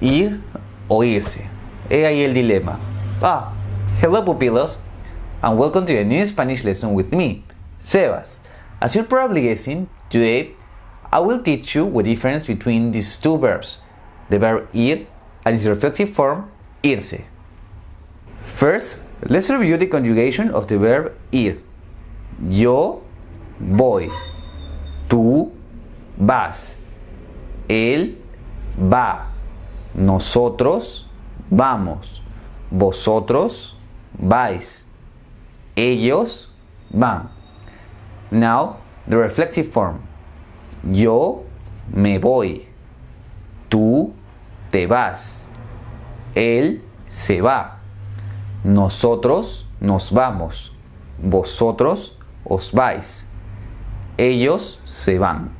ir o irse. He ahí el dilema. Ah, hello pupilos, and welcome to a new Spanish lesson with me, Sebas. As you're probably guessing, today I will teach you the difference between these two verbs, the verb ir and its reflective form, irse. First, let's review the conjugation of the verb ir. Yo voy, tú vas, él va, nosotros vamos, vosotros vais, ellos van. Now, the reflective form. Yo me voy, tú te vas, él se va, nosotros nos vamos, vosotros os vais, ellos se van.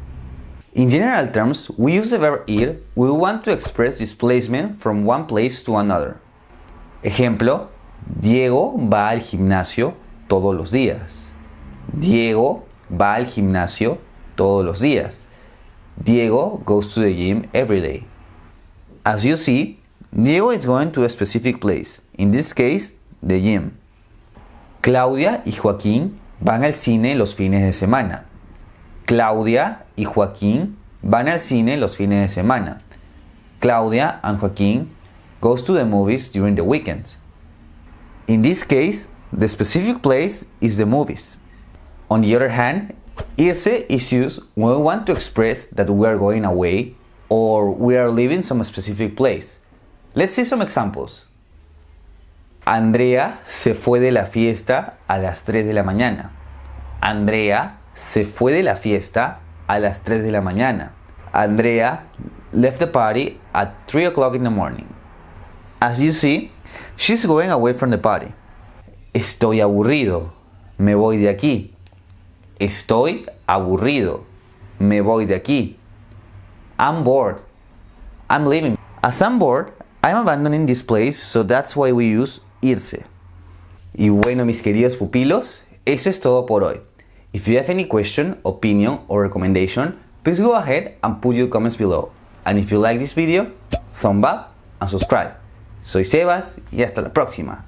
In general terms, we use the verb ir we want to express displacement from one place to another. Ejemplo, Diego va al gimnasio todos los días. Diego va al gimnasio todos los días. Diego goes to the gym every day. As you see, Diego is going to a specific place, in this case, the gym. Claudia y Joaquín van al cine los fines de semana. Claudia y Joaquín van al cine los fines de semana. Claudia and Joaquín goes to the movies during the weekends. In this case, the specific place is the movies. On the other hand, irse is used when we want to express that we are going away or we are leaving some specific place. Let's see some examples. Andrea se fue de la fiesta a las 3 de la mañana. Andrea se fue de la fiesta a las 3 de la mañana. Andrea left the party at 3 o'clock in the morning. As you see, she's going away from the party. Estoy aburrido. Me voy de aquí. Estoy aburrido. Me voy de aquí. I'm bored. I'm leaving. As I'm bored, I'm abandoning this place, so that's why we use irse. Y bueno, mis queridos pupilos, eso es todo por hoy. If you have any question, opinion, or recommendation, please go ahead and put your comments below. And if you like this video, thumb up and subscribe. Soy Sebas y hasta la próxima.